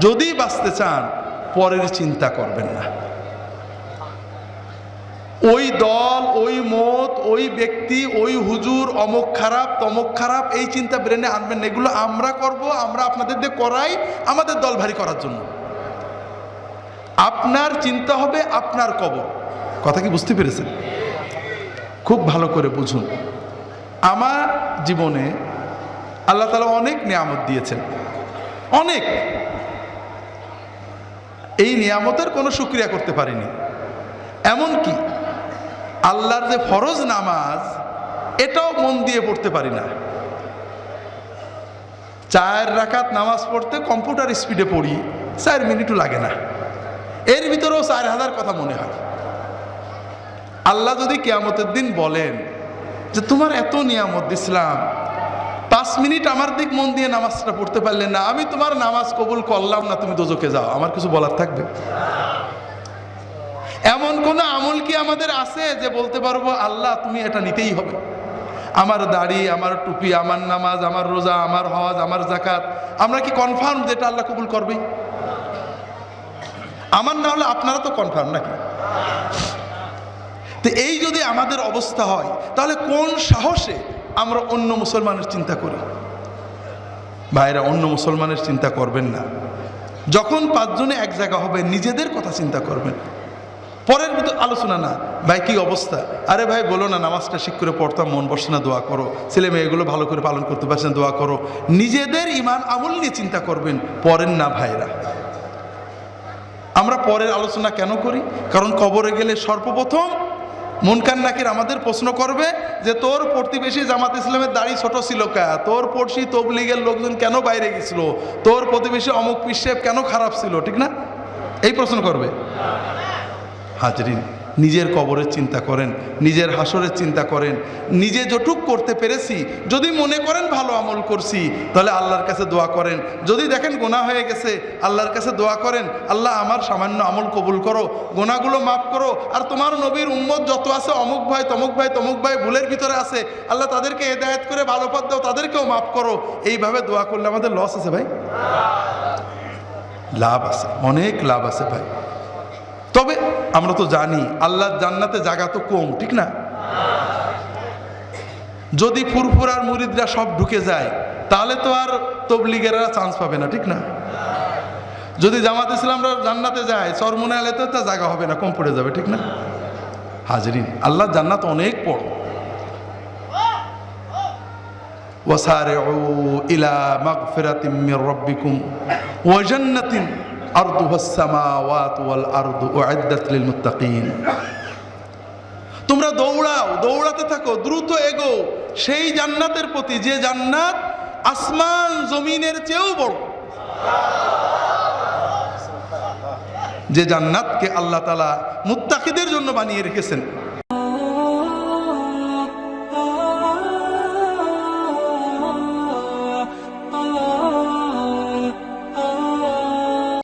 যদি বাঁচতে চান, পরের চিন্তা করবেন না। ওই দল, ওই মত, ওই ব্যক্তি, ওই হুজুর, অমুক খারাপ, তমক খারাপ, এই চিন্তা ব্রেনে আনবেন না। এগুলো আমরা করব, আমরা আপনাদের দিয়ে করাই আমাদের দল ভারী করার জন্য। আপনার চিন্তা হবে, আপনার কবর। কথা কি বুঝতে পেরেছেন? খুব ভালো করে বুঝুন। আমার জীবনে আল্লাহ তালা অনেক নিয়ামত দিয়েছেন। অনেক। এই নিয়ামতের কোনো সুক্রিয়া করতে পারিনি। এমন কি আল্লাহর যে ফরজ নামাজ, এটাও মন দিয়ে পড়তে পারি না। চার রাকাত নামাজ পড়তে কম্পিউটার স্পিডে পড়ি, চার মিনিটও লাগে না। এর ভিতরেও চার হাজার কথা মনে হয়। আল্লাহ যদি কেয়ামতের দিন বলেন যে, তোমার এত নিয়ামত ইসলাম পাঁচ মিনিট আমার দিক মন দিয়ে নামাজটা পড়তে পারলে না। আমি তোমার নামাজ কবুল করলাম না, তুমি দোজকে যাও। আমার কিছু বলার থাকবে? এমন কোন আমল কি আমাদের আছে যে বলতে পারব, আল্লাহ, তুমি এটা নিতেই হবে। আমার দাড়ি, আমার টুপি, আমার নামাজ, আমার রোজা, আমার হজ, আমার জাকাত আমরা কি কনফার্ম যে এটা আল্লাহ কবুল করবে আমার না হলে আপনারা তো কনফার্ম নাকি? তো এই যদি আমাদের অবস্থা হয়, তাহলে কোন সাহসে আমরা অন্য মুসলমানের চিন্তা করি। ভাইরা, অন্য মুসলমানের চিন্তা করবেন না। যখন পাঁচজনে এক জায়গা হবে, নিজেদের কথা চিন্তা করবেন। পরের ভিতর আলোচনা না। ভাই, কি অবস্থা? আরে ভাই, বলো না, নামাজটা ঠিক করে পড়তাম, মন বসে না, দোয়া করো। ছেলে মেয়েগুলো ভালো করে পালন করতে পারছে না, দোয়া করো। নিজেদের ইমান আমল নিয়ে চিন্তা করবেন পরের না ভাইরা। আমরা পরের আলোচনা কেন করি? কারণ কবরে গেলে সর্বপ্রথম মনকান নাকির আমাদের প্রশ্ন করবে যে, তোর প্রতিবেশী জামাত ইসলামের দাড়ি ছোট ছিল কা? তোর পড়শি তবলিগের লোকজন কেন বাইরে গেছিল? তোর প্রতিবেশী অমুক পিসেব কেন খারাপ ছিল? ঠিক না? এই প্রশ্ন করবে। হাজরিন নিজের কবরের চিন্তা করেন, নিজের হাসরের চিন্তা করেন, নিজে যটুক করতে পেরেছি, যদি মনে করেন ভালো আমল করছি, তাহলে আল্লাহর কাছে দোয়া করেন। যদি দেখেন গোনা হয়ে গেছে, আল্লাহর কাছে দোয়া করেন, আল্লাহ আমার সামান্য আমল কবুল করো গোনাগুলো মাফ করো, আর তোমার নবীর উম্মত যত আছে, অমুক ভাই, তমুক ভাই তমুক ভাই ভুলের ভিতরে আছে, আল্লাহ তাদেরকে হেদায়ত করে ভালো পথ দাও, তাদেরকেও মাফ করো। এইভাবে দোয়া করলে আমাদের লস আছে ভাই? লাভ আছে, অনেক লাভ আছে ভাই। তবে আমরা তো জানি আল্লাহর জান্নাতে জায়গা তো কম ঠিক না যদি ফুরফুরার মুরিদরা সব ঢুকে যায় তাহলে তো আর তবলিগেরা চান্স পাবে না ঠিক না যদি জামাত ইসলামরা জান্নাতে যায় চরমুনে আলে তো তা জায়গা হবে না কম পড়ে যাবে ঠিক না হাজরিন আল্লাহ জান্নাত অনেক বড় وسارعوا إلى مغفرة من ربكم وجنة তোমরা দৌড়াও, দৌড়াতে থাকো, দ্রুত এগো সেই জান্নাতের প্রতি যে জান্নাত আসমান জমিনের চেয়েও বড়। যে জান্নাতকে আল্লাহ তালা মুত্তাকিদের জন্য বানিয়ে রেখেছেন।